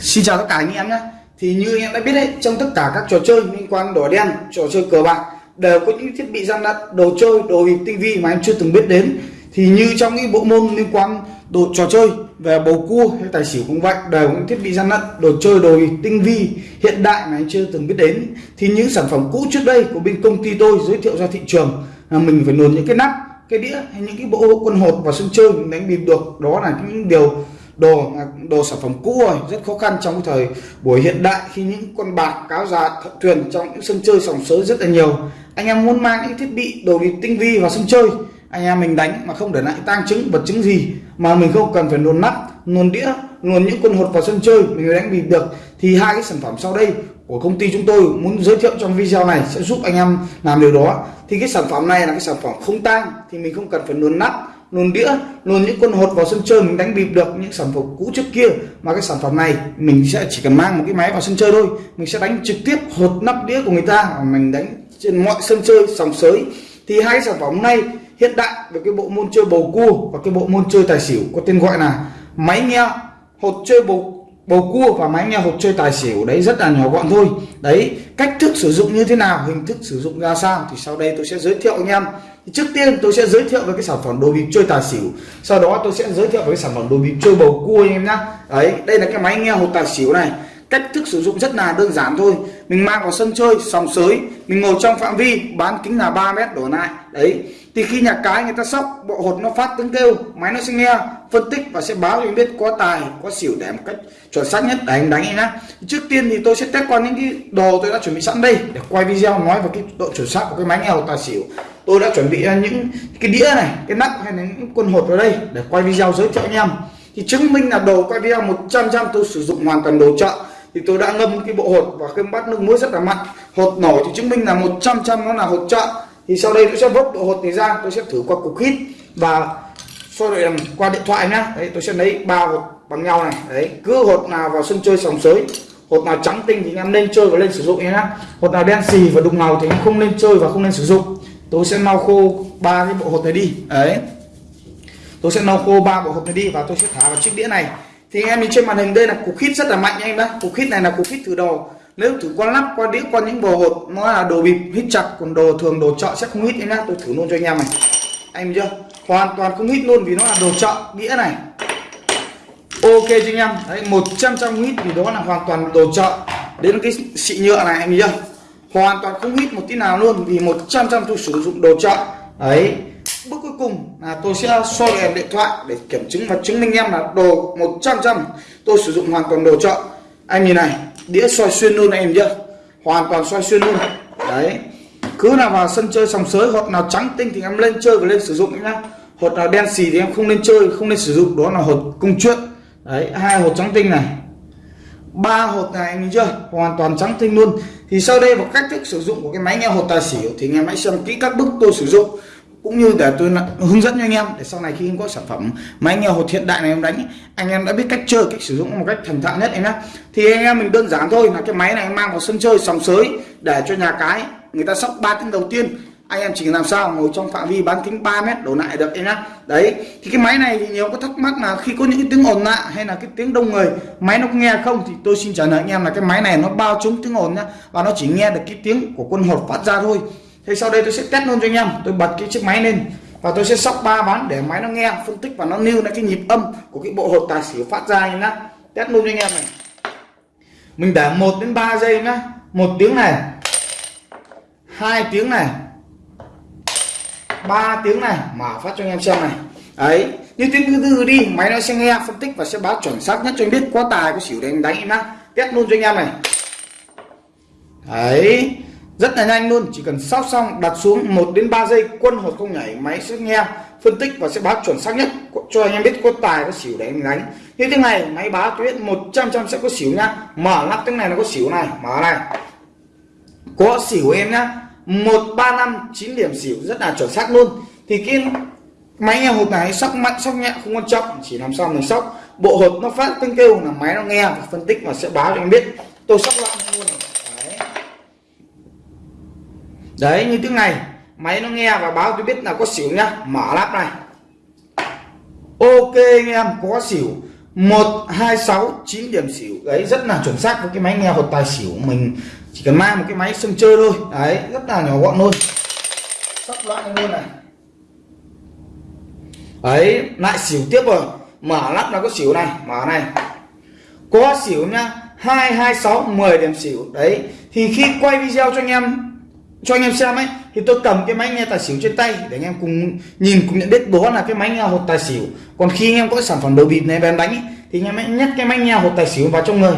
Xin chào tất cả anh em nhé. Thì như anh em đã biết đấy Trong tất cả các trò chơi liên quan đỏ đen Trò chơi cờ bạc Đều có những thiết bị gian lận Đồ chơi, đồ bịp tinh vi mà em chưa từng biết đến. Thì như trong những bộ môn liên quan đồ trò chơi Về bầu cua hay tài xỉu cũng vậy Đều có những thiết bị gian lận Đồ chơi, đồ tinh vi Hiện đại mà anh chưa từng biết đến. Thì những sản phẩm cũ trước đây của bên công ty tôi giới thiệu ra thị trường là Mình phải luồn những cái nắp cái đĩa hay những cái bộ quân hột vào sân chơi mình đánh bịp được. Đó là những điều đồ à, đồ sản phẩm cũ rồi, rất khó khăn trong thời buổi hiện đại khi những con bạc, cáo già, thợ thuyền trong những sân chơi sòng sới rất là nhiều. Anh em muốn mang những thiết bị, đồ bịp tinh vi vào sân chơi, anh em mình đánh mà không để lại tang chứng, vật chứng gì mà mình không cần phải luồn nắp luồn đĩa luồn những quân hột vào sân chơi, mình đánh bịp được. Thì hai cái sản phẩm sau đây của công ty chúng tôi muốn giới thiệu trong video này sẽ giúp anh em làm điều đó. Thì cái sản phẩm này là cái sản phẩm không tang thì mình không cần phải luồn nắp luồn đĩa luồn những con hột vào sân chơi mình đánh bịp được, những sản phẩm cũ trước kia. Mà cái sản phẩm này, mình sẽ chỉ cần mang một cái máy vào sân chơi thôi. Mình sẽ đánh trực tiếp hột nắp đĩa của người ta. Mình đánh trên mọi sân chơi, sòng sới. Thì hai sản phẩm này hiện đại về cái bộ môn chơi bầu cua và cái bộ môn chơi tài xỉu, có tên gọi là máy nghe, hột chơi bầu bầu cua và máy nghe hộp chơi tài xỉu, đấy rất là nhỏ gọn thôi. Đấy, cách thức sử dụng như thế nào, hình thức sử dụng ra sao, thì sau đây tôi sẽ giới thiệu anh em. Trước tiên tôi sẽ giới thiệu về cái sản phẩm đồ bịp chơi tài xỉu. Sau đó tôi sẽ giới thiệu về cái sản phẩm đồ bịp chơi bầu cua anh em nhá. Đấy, đây là cái máy nghe hộp tài xỉu này. Cách thức sử dụng rất là đơn giản thôi. Mình mang vào sân chơi, sòng sới, mình ngồi trong phạm vi, bán kính là 3 mét đổ lại. Đấy thì khi nhà cái người ta sóc, bộ hột nó phát tiếng kêu, máy nó sẽ nghe, phân tích và sẽ báo cho anh biết có tài, có xỉu để một cách chuẩn xác nhất, để anh đánh anh nhá. Trước tiên thì tôi sẽ test qua những cái đồ tôi đã chuẩn bị sẵn đây để quay video nói về cái độ chuẩn xác của cái máy nghe hột tài xỉu. Tôi đã chuẩn bị những cái đĩa này, cái nắp hay là những quân hột vào đây để quay video giới thiệu anh em. Thì chứng minh là đồ quay video 100 trăm tôi sử dụng hoàn toàn đồ chợ. Thì tôi đã ngâm cái bộ hột và cái bát nước muối rất là mặn. Hột nổi thì chứng minh là 100 trăm nó là hột chợ thì sau đây tôi sẽ vớt độ hột này ra, tôi sẽ thử qua cục hít và soi đội qua điện thoại nhá. Đấy, tôi sẽ lấy ba hột bằng nhau này. Đấy, cứ hột nào vào sân chơi sòng sới, hột nào trắng tinh thì anh em nên chơi và lên sử dụng nhá. Hột nào đen xì và đục ngầu thì anh không nên chơi và không nên sử dụng. Tôi sẽ lau khô ba cái bộ hột này đi. Đấy. Tôi sẽ lau khô ba bộ hột này đi và tôi sẽ thả vào chiếc đĩa này. Thì anh em nhìn trên màn hình, đây là cục hít rất là mạnh nha em đó cục hít này là cục hít thử đồ nếu thử qua lắp, qua đĩa, qua những bồ hột, nó là đồ bịp hít chặt, còn đồ thường, đồ chợ sẽ không hít nhá. Tôi thử luôn cho anh em này. Anh chưa? Hoàn toàn không hít luôn vì nó là đồ chợ, đĩa này. Ok cho anh em? Đấy 100 trăm hít vì đó là hoàn toàn đồ chợ. Đến cái xị nhựa này, anh chưa? Hoàn toàn không hít một tí nào luôn vì 100 trăm tôi sử dụng đồ chợ. Đấy. Bước cuối cùng là tôi sẽ soi đèn điện thoại để kiểm chứng và chứng minh em là đồ 100 trăm. Tôi sử dụng hoàn toàn đồ chợ. Anh nhìn này đĩa soi xuyên luôn em chưa hoàn toàn soi xuyên luôn. Đấy. Cứ nào vào sân chơi sòng sới hoặc nào trắng, tinh thì em lên chơi và lên sử dụng nhá. Hột nào đen xì thì em không nên chơi, không nên sử dụng. Đó là hột công chuyện. Đấy, hai hột trắng tinh này. Ba hột này em chưa? Hoàn toàn trắng tinh luôn. Thì sau đây một cách thức sử dụng của cái máy nghe hột tài xỉu thì nghe máy xem kỹ các bước tôi sử dụng cũng như để tôi hướng dẫn cho anh em để sau này khi em có sản phẩm máy em hột hiện đại này em đánh anh em đã biết cách chơi, cách sử dụng một cách thành thạo nhất em nhé thì anh em mình đơn giản thôi là cái máy này mang vào sân chơi sòng sới để cho nhà cái người ta sóc ba tiếng đầu tiên. Anh em chỉ làm sao ngồi trong phạm vi bán kính 3 mét đổ lại được em nhá. Đấy, thì cái máy này thì nhiều có thắc mắc là khi có những cái tiếng ồn lạ hay là cái tiếng đông người, máy nó nghe không? Thì tôi xin trả lời anh em là cái máy này nó bao trúng tiếng ồn nhá, và nó chỉ nghe được cái tiếng của quân hột phát ra thôi thế sau đây tôi sẽ test luôn cho anh em. Tôi bật cái chiếc máy lên và tôi sẽ sóc ba ván để máy nó nghe phân tích và nó lưu lại cái nhịp âm của cái bộ hột tài xỉu phát ra nhá. Test luôn cho anh em này. Mình để 1 đến 3 giây nhá. Một tiếng này. Hai tiếng này. Ba tiếng này. Mở phát cho anh em xem này. Ấy, như tiếng thứ tư đi máy nó sẽ nghe phân tích và sẽ báo chuẩn xác nhất cho anh biết có tài có xỉu để anh đánh em nhá. Test luôn cho anh em này. Đấy rất là nhanh luôn chỉ cần sóc xong đặt xuống 1 đến 3 giây quân hột không nhảy máy sẽ nghe phân tích và sẽ báo chuẩn xác nhất. Cho anh em biết có tài có xỉu để anh đánh. Như thế này máy báo tôi biết 100 trăm sẽ có xỉu nhá. Mở lắp tiếng này nó có xỉu này mở này. Có xỉu em nhá. Một ba năm chín điểm xỉu rất là chuẩn xác luôn. Thì cái máy nghe hột này sóc mạnh sóc nhẹ không quan trọng chỉ làm sao mình sóc. Bộ hột nó phát tiếng kêu là máy nó nghe và phân tích và sẽ báo cho anh biết. Tôi sóc lại luôn đấy đấy, như tiếng này, máy nó nghe và báo tôi biết là có xỉu nhá. Mở lắp này. Ok anh em, có xỉu. Một, hai, sáu, chín điểm xỉu. Đấy, rất là chuẩn xác với cái máy nghe hột tài xỉu mình. Chỉ cần mang một cái máy sân chơi thôi. Đấy, rất là nhỏ gọn luôn. Sắp loại luôn này. Đấy, lại xỉu tiếp rồi. Mở lắp là có xỉu này. Mở này. Có xỉu nhá. Hai hai, sáu, mười điểm xỉu. Đấy, thì khi quay video cho anh em cho anh em xem ấy thì tôi cầm cái máy nghe tài xỉu trên tay để anh em cùng nhìn cùng nhận biết đó là cái máy nghe hột tài xỉu. Còn khi anh em có sản phẩm đồ bịp này em đánh ấy, thì anh em hãy nhét cái máy nghe hột tài xỉu vào trong người.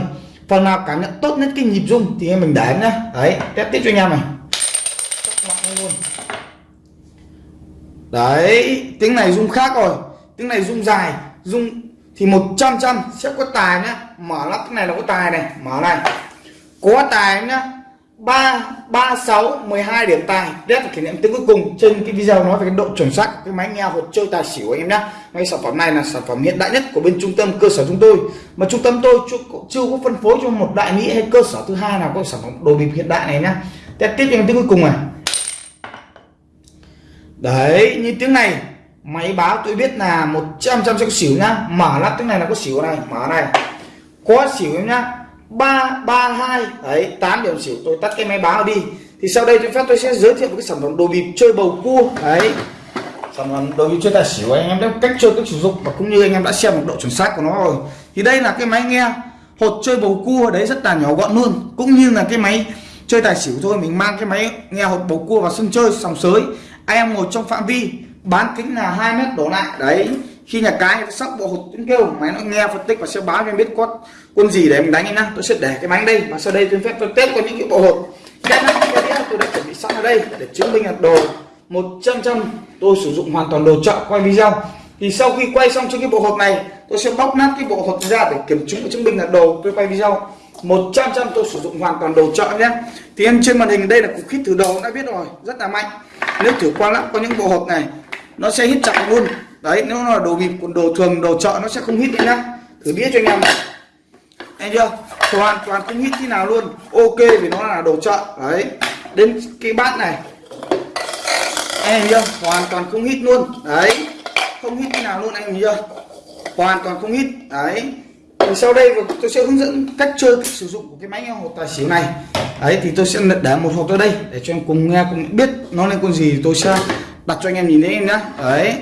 Phần nào cảm nhận tốt nhất cái nhịp rung thì em mình để nhá. Đấy test tiếp cho anh em này. Đấy tiếng này rung khác rồi. Tiếng này rung dài rung thì 100 trăm sẽ có tài nhá. Mở lắp cái này là có tài này. Mở này. Có tài nhá ba ba sáu mười hai điểm tài. Rất là kỷ niệm tiếng cuối cùng trên cái video nói về cái độ chuẩn xác cái máy nghe hột chơi tài xỉu anh em nhé ngay sản phẩm này là sản phẩm hiện đại nhất của bên trung tâm cơ sở chúng tôi. Mà trung tâm tôi chưa, chưa có phân phối cho một đại lý hay cơ sở thứ hai nào có sản phẩm đồ bịp hiện đại này nhá. Test tiếp theo em tiếng cuối cùng này. Đấy như tiếng này máy báo tôi biết là 100 trăm sẽ có xỉu nhá. Mở lắp tiếng này là có xỉu này mở này có xỉu em nhá ba ba hai. Đấy 8 điểm xỉu, tôi tắt cái máy báo đi. Thì sau đây tôi phép tôi sẽ giới thiệu một cái sản phẩm đồ bịp chơi bầu cua. Đấy. Sản phẩm đồ bịp chơi tài xỉu, anh em đã cách chơi, cách sử dụng và cũng như anh em đã xem một độ chuẩn xác của nó rồi. Thì đây là cái máy nghe hột chơi bầu cua, đấy, rất là nhỏ gọn luôn. Cũng như là cái máy chơi tài xỉu thôi, mình mang cái máy nghe hột bầu cua vào sân chơi sòng sới. Anh em ngồi trong phạm vi, bán kính là 2 mét đổ lại. Đấy khi nhà cái sóc bộ hột tiếng kêu máy nó nghe phân tích và sẽ báo cho em biết có quân gì để mình đánh em nhá. Tôi sẽ để cái máy đây và sau đây tôi phép tôi test có những cái bộ hột. Cái này tôi đã chuẩn bị sẵn ở đây để chứng minh là đồ 100 trăm tôi sử dụng hoàn toàn đồ chợ quay video. Thì sau khi quay xong trên cái bộ hột này, tôi sẽ bóc nát cái bộ hột ra để kiểm chứng và chứng minh là đồ tôi quay video. 100 trăm tôi sử dụng hoàn toàn đồ chợ nhé thì em trên màn hình đây là cục hít thử đồ, đã biết rồi, rất là mạnh. Nếu thử qua lắp có những bộ hột này, nó sẽ hít chặt luôn đấy, nếu là đồ bịp, còn đồ thường, đồ chợ, nó sẽ không hít đấy nhá. Thử biết cho anh em anh chưa? Hoàn toàn không hít thế nào luôn. Ok, vì nó là đồ chợ. Đấy. Đến cái bát này. Anh chưa? Hoàn toàn không hít luôn. Đấy. Không hít thế nào luôn anh chưa? Hoàn toàn không hít đấy. Thì sau đây tôi sẽ hướng dẫn cách chơi, cách sử dụng của cái máy nghe tài xỉu này. Đấy, thì tôi sẽ để một hộp ra đây, để cho em cùng nghe, cùng biết nó lên con gì tôi sẽ đặt cho anh em nhìn thấy em nhá. Đấy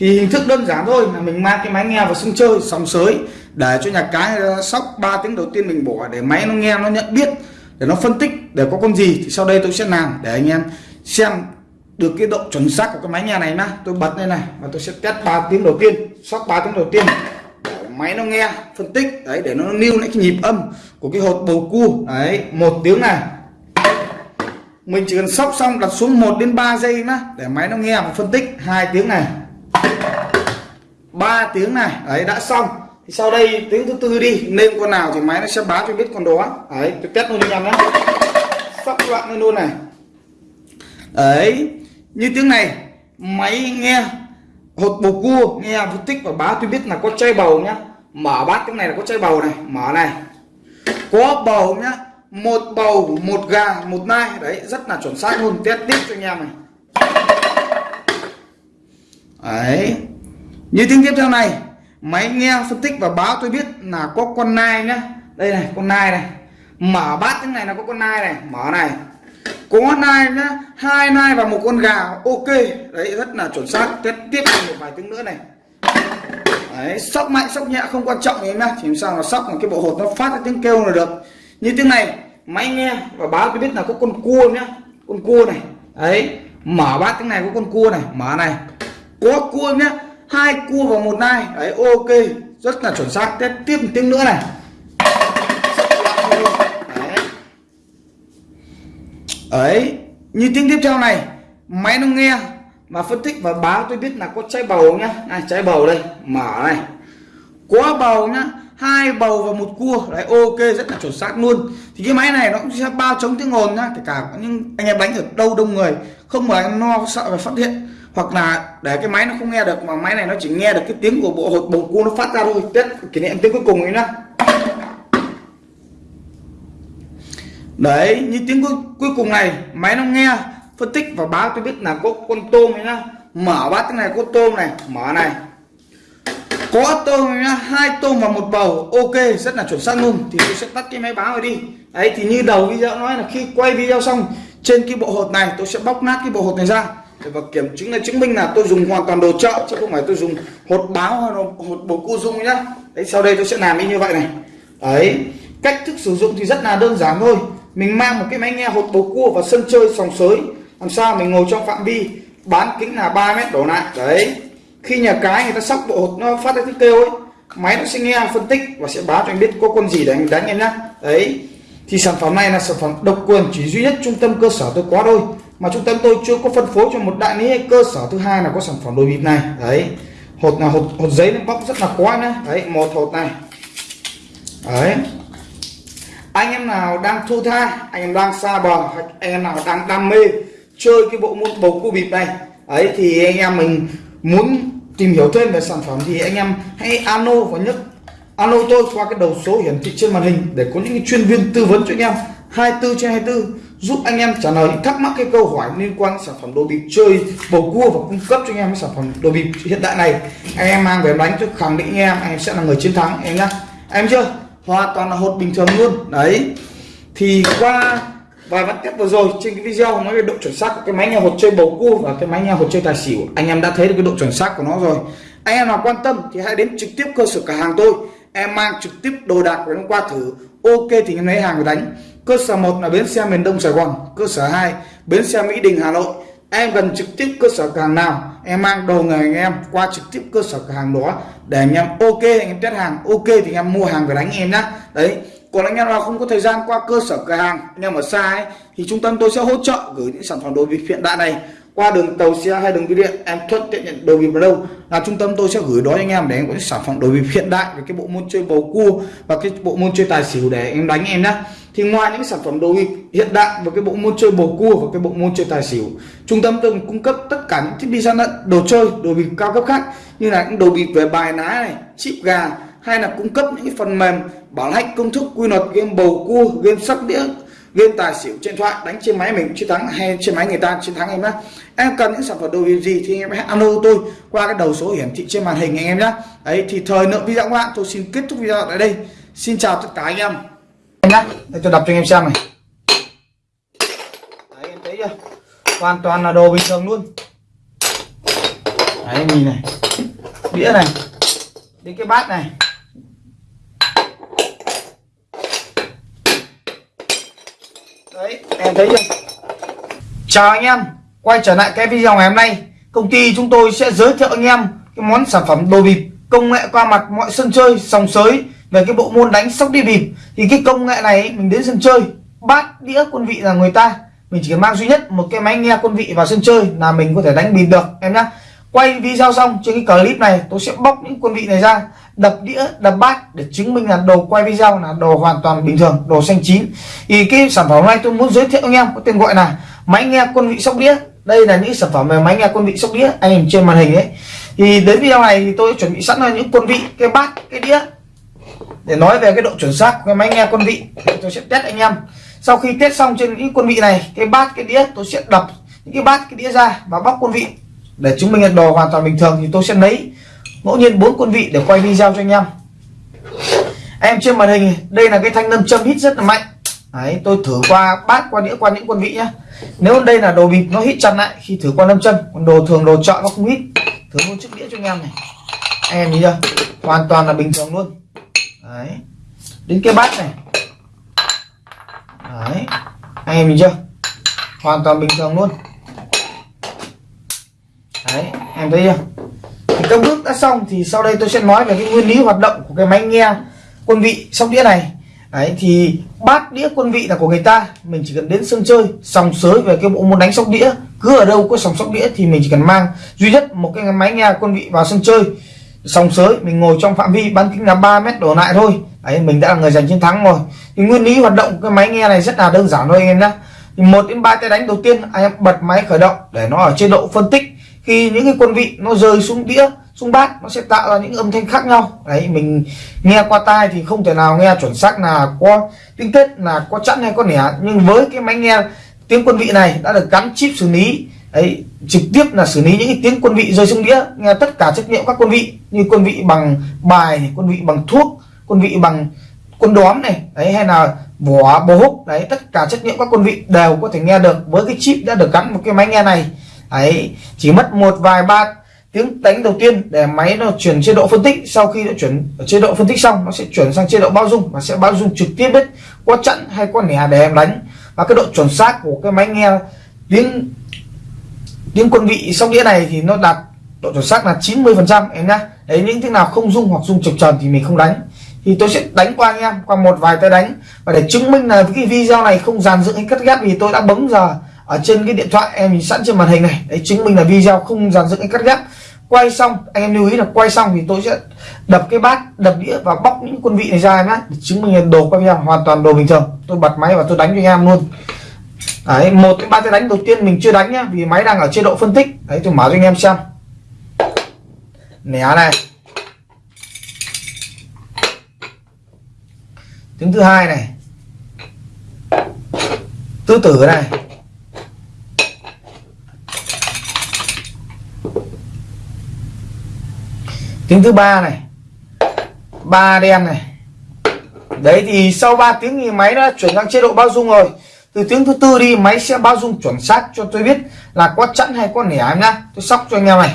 thì hình thức đơn giản thôi, là mình mang cái máy nghe vào sân chơi sòng sới, để cho nhà cái ờ, sóc 3 tiếng đầu tiên mình bỏ để máy nó nghe, nó nhận biết, để nó phân tích để có con gì thì sau đây tôi sẽ làm để anh em xem được cái độ chuẩn xác của cái máy nghe này nhá. Tôi bật lên này và tôi sẽ test 3 tiếng đầu tiên, sóc 3 tiếng đầu tiên, để máy nó nghe, phân tích, đấy, để nó lưu lại cái nhịp âm của cái hột bầu cua. Đấy, một tiếng này. Mình chỉ cần sóc xong đặt xuống 1 đến 3 giây nhá, để máy nó nghe và phân tích, hai tiếng này. 3 tiếng này đấy đã xong. Thì sau đây tiếng thứ tư đi nên con nào thì máy nó sẽ báo cho biết con đó. Đấy tôi test luôn cho em nhé. Sắp loạn lên luôn này. Đấy như tiếng này, máy nghe, hột bầu cua nghe phân tích và báo tôi biết là có chai bầu nhá. Mở bát tiếng này là có chai bầu này, mở này. Có bầu nhá, một bầu, một gà, một nai. Đấy, rất là chuẩn xác luôn, test tiếp cho anh em này. Đấy như tiếng tiếp theo này, máy nghe, phân tích và báo tôi biết là có con nai nhá. Đây này, con nai này. Mở bát tiếng này là có con nai này. Mở này. Có nai nhá, hai nai và một con gà. Ok. Đấy, rất là chuẩn xác. Tiếp tiếp một vài tiếng nữa này. Đấy, sóc mạnh, sóc nhẹ, không quan trọng em nhá. Chỉ làm sao là sóc mà cái bộ hột nó phát ra tiếng kêu là được. Như tiếng này, máy nghe và báo tôi biết là có con cua nhá. Con cua này. Đấy, mở bát tiếng này có con cua này. Mở này. Có cua nhá hai cua vào một nai. Đấy, ok. Rất là chuẩn xác. Tiếp tiếp một tiếng nữa này. Ấy như tiếng tiếp theo này. Máy nó nghe và phân tích và báo. Tôi biết là có trái bầu nhá. Này, trái bầu đây. Mở này. Có bầu nhá. Hai bầu và một cua. Đấy, ok. Rất là chuẩn xác luôn. Thì cái máy này nó cũng sẽ bao chống tiếng ồn nhá. Kể cả những anh em đánh ở đâu đông người. Không mà anh no sợ phải phát hiện hoặc là để cái máy nó không nghe được mà máy này nó chỉ nghe được cái tiếng của bộ hột bầu cua nó phát ra thôi. Tết kỷ niệm tiếng cuối cùng ấy nhá. Đấy như tiếng cuối, cuối cùng này máy nó nghe phân tích và báo tôi biết là có con tôm ấy nhá. Mở bát cái này có tôm này mở này. Có tôm nhá hai tôm và một bầu ok rất là chuẩn xác luôn. Thì tôi sẽ tắt cái máy báo này đi. Đấy thì như đầu video nói là khi quay video xong trên cái bộ hột này tôi sẽ bóc nát cái bộ hột này ra và kiểm chứng là chứng minh là tôi dùng hoàn toàn đồ chợ, chứ không phải tôi dùng hột báo hay hột bầu cu dung nhá. Đấy, sau đây tôi sẽ làm như vậy này. Đấy, cách thức sử dụng thì rất là đơn giản thôi. Mình mang một cái máy nghe hột bầu cua và sân chơi sòng sới. Làm sao mình ngồi trong phạm vi, bán kính là 3 mét đổ lại. Đấy, khi nhà cái người ta sóc bộ hột nó phát ra tiếng kêu ấy, máy nó sẽ nghe, phân tích và sẽ báo cho anh biết có con gì để anh đánh em nhá. Đấy, thì sản phẩm này là sản phẩm độc quyền chỉ duy nhất trung tâm cơ sở tôi có thôi mà trung tâm tôi chưa có phân phối cho một đại lý hay cơ sở thứ hai là có sản phẩm đồ bịp này. Đấy. Hột là hột hột giấy nó bóc rất là khó nhá. Đấy, một hột này. Đấy. Anh em nào đang thu tha anh em đang xa bờ anh em nào đang đam mê chơi cái bộ môn bầu cua bịp này, ấy, thì anh em mình muốn tìm hiểu thêm về sản phẩm thì anh em hãy alo và nhấc, alo tôi qua cái đầu số hiển thị trên màn hình để có những chuyên viên tư vấn cho anh em. 24 trên 24 giúp anh em trả lời những thắc mắc, cái câu hỏi liên quan đến sản phẩm đồ bịp chơi bầu cua và cung cấp cho anh em cái sản phẩm đồ bịp hiện đại này. Anh em mang về đánh cho khẳng định anh em anh em sẽ là người chiến thắng, em nhá. Em chưa? Hoàn toàn là hột bình thường luôn. Đấy. Thì qua vài vẫn tiếp vừa rồi, trên cái video nói về độ chuẩn xác của cái máy nghe hột chơi bầu cua và cái máy nghe hột chơi tài xỉu, anh em đã thấy được cái độ chuẩn xác của nó rồi. Anh em nào quan tâm thì hãy đến trực tiếp cơ sở cửa hàng tôi. Em mang trực tiếp đồ đạc của nó qua thử. Ok thì em lấy hàng về đánh cơ sở một là bến xe miền đông sài gòn cơ sở 2 bến xe mỹ đình hà nội. Em gần trực tiếp cơ sở cửa hàng nào em mang đồ người anh em qua trực tiếp cơ sở cửa hàng đó để anh em ok anh em test hàng ok thì anh em mua hàng về đánh em nhá. Đấy còn anh em nào không có thời gian qua cơ sở cửa hàng anh em ở xa ấy, thì trung tâm tôi sẽ hỗ trợ gửi những sản phẩm đồ bịp hiện đại này qua đường tàu xe hay đường bưu điện em thuận tiện nhận đồ bịp vào đâu là trung tâm tôi sẽ gửi đó anh em để em có những sản phẩm đồ bịp hiện đại với cái bộ môn chơi bầu cua và cái bộ môn chơi tài xỉu để em đánh em nhá thì ngoài những sản phẩm đồ bịp hiện đại và cái bộ môn chơi bầu cua và cái bộ môn chơi tài xỉu, trung tâm tôi cung cấp tất cả những thiết bị gian lận, đồ chơi, đồ bịp cao cấp khác như là những đồ bịp về bài ná này, chip gà hay là cung cấp những phần mềm bảo hạch công thức quy luật game bầu cua, game sóc đĩa, game tài xỉu trên thoại, đánh trên máy mình, chiến thắng hay trên máy người ta, chiến thắng em nhé em cần những sản phẩm đồ gì thì em hãy alo tôi qua cái đầu số hiển thị trên màn hình anh em nhé ấy thì thời lượng video của bạn, tôi xin kết thúc video tại đây. Xin chào tất cả anh em em nhé để cho đập cho anh em xem này. Đấy, em thấy chưa? Hoàn toàn là đồ bình thường luôn. Đấy, nhìn này. Đĩa này. Đến cái bát này. Đấy, em thấy chưa? Chào anh em. Quay trở lại cái video ngày hôm nay, công ty chúng tôi sẽ giới thiệu anh em cái món sản phẩm đồ bịp công nghệ qua mặt mọi sân chơi, sòng sới về cái bộ môn đánh sóc đi bịp, thì cái công nghệ này mình đến sân chơi, bát đĩa quân vị là người ta. Mình chỉ cần mang duy nhất một cái máy nghe quân vị vào sân chơi là mình có thể đánh bịp được, em nhá. Quay video xong trên cái clip này, tôi sẽ bóc những quân vị này ra, đập đĩa, đập bát để chứng minh là đồ quay video là đồ hoàn toàn bình thường, đồ xanh chín. Thì cái sản phẩm này tôi muốn giới thiệu anh em, có tên gọi là máy nghe quân vị sóc đĩa. Đây là những sản phẩm về máy nghe quân vị sóc đĩa, anh em trên màn hình ấy. Thì đến video này thì tôi chuẩn bị sẵn là những quân vị, cái bát, cái đĩa để nói về cái độ chuẩn xác của cái máy nghe quân vị tôi sẽ test anh em. Sau khi test xong trên những quân vị này cái bát cái đĩa tôi sẽ đập những cái bát cái đĩa ra và bóc quân vị. Để chứng minh là đồ hoàn toàn bình thường thì tôi sẽ lấy ngẫu nhiên bốn quân vị để quay video cho anh em. Em trên màn hình đây là cái thanh nâm châm hít rất là mạnh. Đấy, tôi thử qua bát qua đĩa qua những quân vị nhá. Nếu đây là đồ bịp nó hít chặt lại khi thử qua nâm châm còn đồ thường đồ chọn nó không hít. Thử một chiếc đĩa cho anh em này. Anh em nhìn chưa? Hoàn toàn là bình thường luôn đấy. Đến cái bát này. Đấy. Anh em nhìn chưa? Hoàn toàn bình thường luôn. Đấy, em thấy chưa? Thì các bước đã xong thì sau đây tôi sẽ nói về cái nguyên lý hoạt động của cái máy nghe quân vị sóc đĩa này. Đấy, thì bát đĩa quân vị là của người ta. Mình chỉ cần đến sân chơi, sòng sới về cái bộ môn đánh sóc đĩa. Cứ ở đâu có sòng sóc đĩa thì mình chỉ cần mang duy nhất một cái máy nghe quân vị vào sân chơi sòng sới, mình ngồi trong phạm vi bán kính là 3 mét đổ lại thôi. Ấy mình đã là người giành chiến thắng rồi. Thì nguyên lý hoạt động cái máy nghe này rất là đơn giản thôi anh em nhé một đến ba tay đánh đầu tiên, anh em bật máy khởi động để nó ở chế độ phân tích. Khi những cái quân vị nó rơi xuống đĩa, xuống bát, nó sẽ tạo ra những âm thanh khác nhau. Đấy, mình nghe qua tai thì không thể nào nghe chuẩn xác là có tiếng tết là có chẵn hay có nẻ. Nhưng với cái máy nghe tiếng quân vị này đã được gắn chip xử lý đấy, trực tiếp là xử lý những cái tiếng quân vị rơi xuống đĩa. Nghe tất cả trách nhiệm các quân vị, như quân vị bằng bài quân vị bằng thuốc, quân vị bằng quân đóm này, đấy, hay là vỏ bố húc, đấy, tất cả trách nhiệm các quân vị đều có thể nghe được với cái chip đã được gắn một cái máy nghe này. Ấy chỉ mất một vài ba tiếng đánh đầu tiên để máy nó chuyển chế độ phân tích. Sau khi nó chuyển chế độ phân tích xong, nó sẽ chuyển sang chế độ bao dung, và sẽ bao dung trực tiếp đấy có chặn hay có nẻ để em đánh. Và cái độ chuẩn xác của cái máy nghe tiếng tiếng quân vị sóc đĩa này thì nó đạt độ chuẩn xác là 90 phần trăm, em nhá. Đấy, những tiếng nào không dung hoặc dung chập tròn thì mình không đánh. Thì tôi sẽ đánh qua anh em, qua một vài tay đánh. Và để chứng minh là cái video này không dàn dựng hay cắt ghép thì tôi đã bấm giờ ở trên cái điện thoại em nhìn sẵn trên màn hình này. Đấy, chứng minh là video không dàn dựng hay cắt ghép. Quay xong, anh em lưu ý là quay xong thì tôi sẽ đập cái bát, đập đĩa và bóc những quân vị này ra em nhé để chứng minh là đồ quay video hoàn toàn đồ bình thường. Tôi bật máy và tôi đánh cho anh em luôn đấy, một cái ba tay đánh đầu tiên mình chưa đánh nhá, vì máy đang ở chế độ phân tích. Đấy, tôi mở cho anh em xem. Nẻ này. Tiếng thứ hai này. Tứ tử này. Tiếng thứ ba này. Ba đen này. Đấy, thì sau 3 tiếng thì máy đã chuyển sang chế độ bao dung rồi từ tiếng thứ tư đi, máy sẽ bao dung chuẩn xác cho tôi biết là có chẵn hay có nẻ em nhá. Tôi sóc cho anh em này.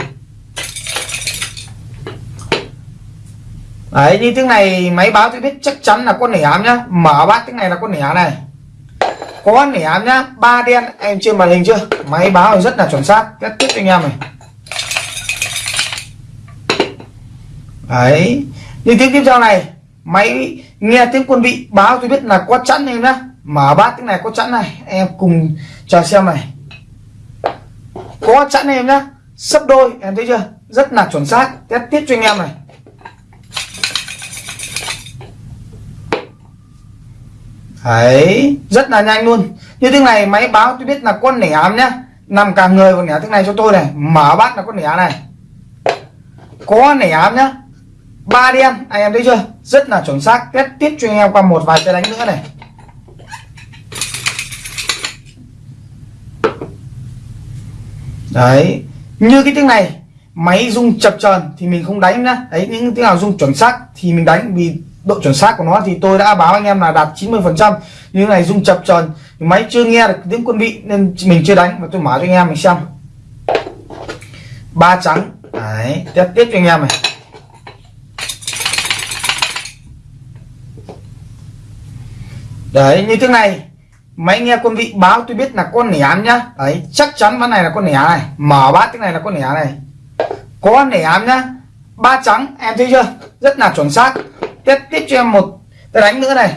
Đấy, như tiếng này máy báo tôi biết chắc chắn là con nẻ ám nhá. Mở bát tiếng này là con nẻ này. Có nẻ ám nhá, ba đen, em trên màn hình chưa? Máy báo rất là chuẩn xác. Kết tiếp anh em này. Đấy, như tiếng tiếp theo này, máy nghe tiếng quân vị báo tôi biết là có chẵn em nhá mở bát cái này có chẵn này, em cùng chờ xem này. Có chẵn em nhá. Sấp đôi, em thấy chưa? Rất là chuẩn xác. Test tiếp cho anh em này. Đấy, rất là nhanh luôn. Như thế này máy báo tôi biết là con nẻ ám nhá. Nằm cả người còn nẻ thế này cho tôi này. Mở bát là con nẻ này. Có nẻ ám nhá. Ba đen, anh em thấy chưa? Rất là chuẩn xác. Test tiếp cho anh em qua một vài cái đánh nữa này. Đấy. Như cái tiếng này, máy rung chập chờn thì mình không đánh nhá. Đấy, những tiếng nào rung chuẩn xác thì mình đánh, vì độ chuẩn xác của nó thì tôi đã báo anh em là đạt 90 phần trăm. Như này rung chập chờn máy chưa nghe được tiếng quân vị nên mình chưa đánh. Mà tôi mở cho anh em mình xem. Ba trắng. Đấy tiếp tiếp cho anh em này. Đấy, như thế này máy nghe quân vị báo tôi biết là con nẻ nhá. Đấy, chắc chắn ván này là con nẻ này. Mở bát cái này là con nẻ này. Có nẻ nhá. Ba trắng, em thấy chưa? Rất là chuẩn xác. Tiếp tiếp cho em một cái đánh nữa này.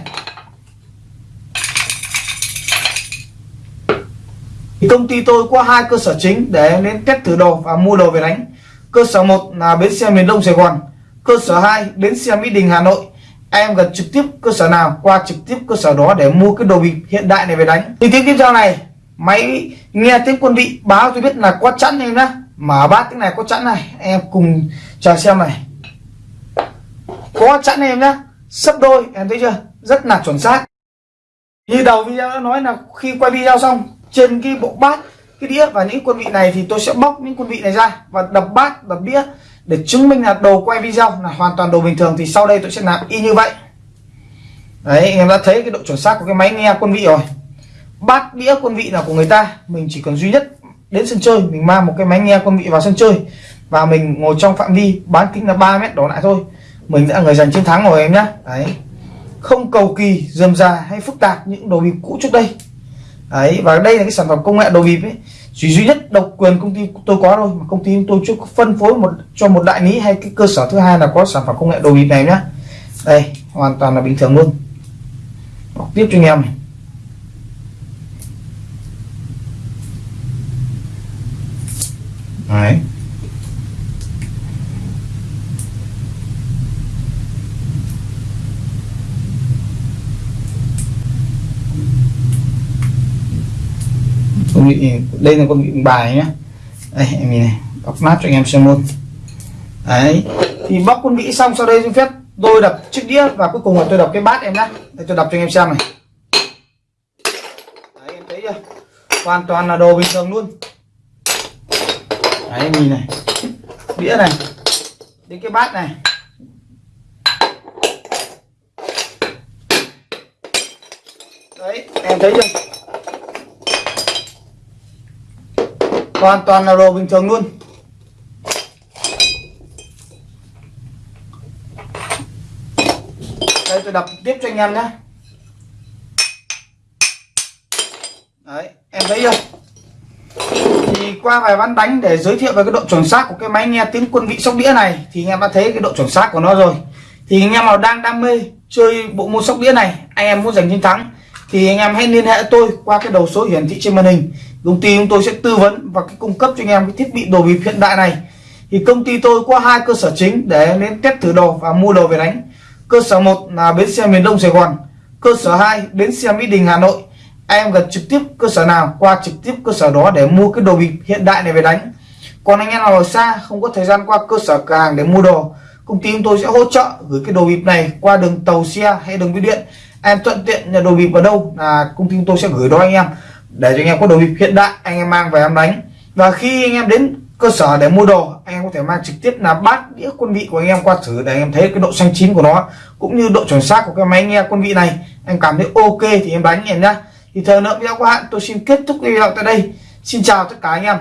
Công ty tôi có hai cơ sở chính để em đến test thử đồ và mua đồ về đánh. Cơ sở một là bến xe miền đông sài gòn. Cơ sở 2 bến xe mỹ đình, hà nội em gần trực tiếp cơ sở nào, qua trực tiếp cơ sở đó để mua cái đồ bịp hiện đại này về đánh. Thì tiếng tiếp theo này, máy nghe tiếng quân vị báo tôi biết là có chẵn em nhá. Mở bát tiếng này có chẵn này, em cùng chờ xem này. Có chẵn em nhá, sấp đôi, em thấy chưa? Rất là chuẩn xác. Như đầu video đã nói là khi quay video xong, trên cái bộ bát, cái đĩa và những quân vị này thì tôi sẽ bóc những quân vị này ra và đập bát, đập đĩa để chứng minh là đồ quay video là hoàn toàn đồ bình thường thì sau đây tôi sẽ làm y như vậy. Đấy, anh em đã thấy cái độ chuẩn xác của cái máy nghe quân vị rồi. Bát đĩa quân vị là của người ta. Mình chỉ cần duy nhất đến sân chơi, mình mang một cái máy nghe quân vị vào sân chơi và mình ngồi trong phạm vi bán kính là 3 mét đổ lại thôi. Mình đã người giành chiến thắng rồi em nhá. Đấy. Không cầu kỳ, dườm già hay phức tạp những đồ bịp cũ trước đây. Đấy, và đây là cái sản phẩm công nghệ đồ bịp ấy chỉ duy nhất độc quyền công ty tôi có thôi, mà công ty tôi chưa phân phối một, cho một đại lý hay cái cơ sở thứ hai là có sản phẩm công nghệ đồ bịp này nhá. Đây, hoàn toàn là bình thường luôn. Đọc tiếp cho anh em này. Đấy. Con đây là con vị bài nhé đây, em nhìn này, bóc nát cho anh em xem luôn. Đấy, thì bóc con vị xong, sau đây xin phép tôi đập chiếc đĩa và cuối cùng là tôi đập cái bát em nhá. Đây, tôi đập cho anh em xem này. Đấy, em thấy chưa? Hoàn toàn là đồ bình thường luôn. Đấy, em nhìn này. Đĩa này. Đến cái bát này. Đấy, em thấy chưa? Hoàn toàn là đồ bình thường luôn. Đây, tôi đập tiếp cho anh em nhé. Đấy, em thấy chưa? Thì qua vài ván đánh để giới thiệu về cái độ chuẩn xác của cái máy nghe tiếng quân vị sóc đĩa này, thì anh em đã thấy cái độ chuẩn xác của nó rồi. Thì anh em nào đang đam mê chơi bộ môn sóc đĩa này, anh em muốn giành chiến thắng, thì anh em hãy liên hệ tôi qua cái đầu số hiển thị trên màn hình công ty chúng tôi sẽ tư vấn và cung cấp cho anh em cái thiết bị đồ bịp hiện đại này. Thì công ty tôi có hai cơ sở chính để đến test thử đồ và mua đồ về đánh. Cơ sở một là bến xe miền Đông Sài Gòn, cơ sở 2 bến xe Mỹ Đình, Hà Nội. Em gần trực tiếp cơ sở nào, qua trực tiếp cơ sở đó để mua cái đồ bịp hiện đại này về đánh. Còn anh em nào ở xa, không có thời gian qua cơ sở cửa hàng để mua đồ, công ty chúng tôi sẽ hỗ trợ gửi cái đồ bịp này qua đường tàu xe hay đường bưu điện. Em thuận tiện nhà đồ bịp ở đâu là công ty chúng tôi sẽ gửi đó anh em để cho anh em có đồ bịp hiện đại, anh em mang về em đánh. Và khi anh em đến cơ sở để mua đồ, anh em có thể mang trực tiếp là bát, đĩa, quân vị của anh em qua thử để anh em thấy cái độ xanh chín của nó, cũng như độ chuẩn xác của cái máy nghe quân vị này. Em cảm thấy ok thì em đánh em nhá. Thì thời lượng video của hạn tôi xin kết thúc video tại đây. Xin chào tất cả anh em.